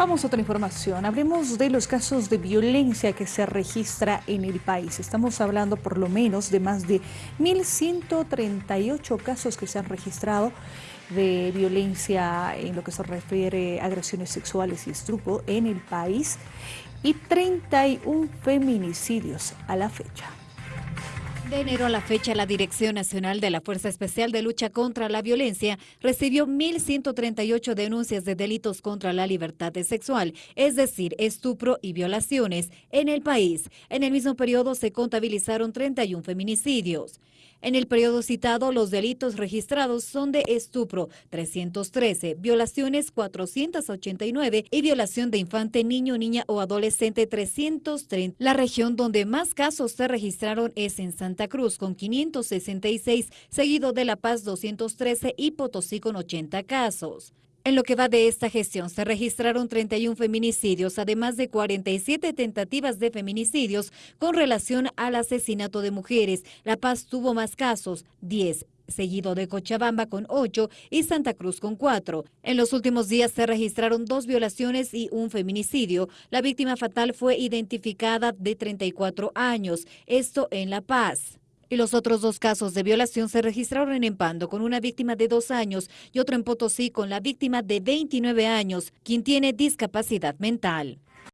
Vamos a otra información. Hablemos de los casos de violencia que se registra en el país. Estamos hablando por lo menos de más de 1.138 casos que se han registrado de violencia en lo que se refiere a agresiones sexuales y estrupo en el país y 31 feminicidios a la fecha. De enero a la fecha, la Dirección Nacional de la Fuerza Especial de Lucha contra la Violencia recibió 1.138 denuncias de delitos contra la libertad sexual, es decir, estupro y violaciones, en el país. En el mismo periodo se contabilizaron 31 feminicidios. En el periodo citado, los delitos registrados son de estupro 313, violaciones 489 y violación de infante, niño, niña o adolescente 330. La región donde más casos se registraron es en Santa Cruz con 566, seguido de La Paz 213 y Potosí con 80 casos. En lo que va de esta gestión se registraron 31 feminicidios, además de 47 tentativas de feminicidios con relación al asesinato de mujeres. La Paz tuvo más casos, 10 seguido de Cochabamba con 8 y Santa Cruz con 4. En los últimos días se registraron dos violaciones y un feminicidio. La víctima fatal fue identificada de 34 años, esto en La Paz. Y los otros dos casos de violación se registraron en Empando con una víctima de dos años y otro en Potosí con la víctima de 29 años, quien tiene discapacidad mental.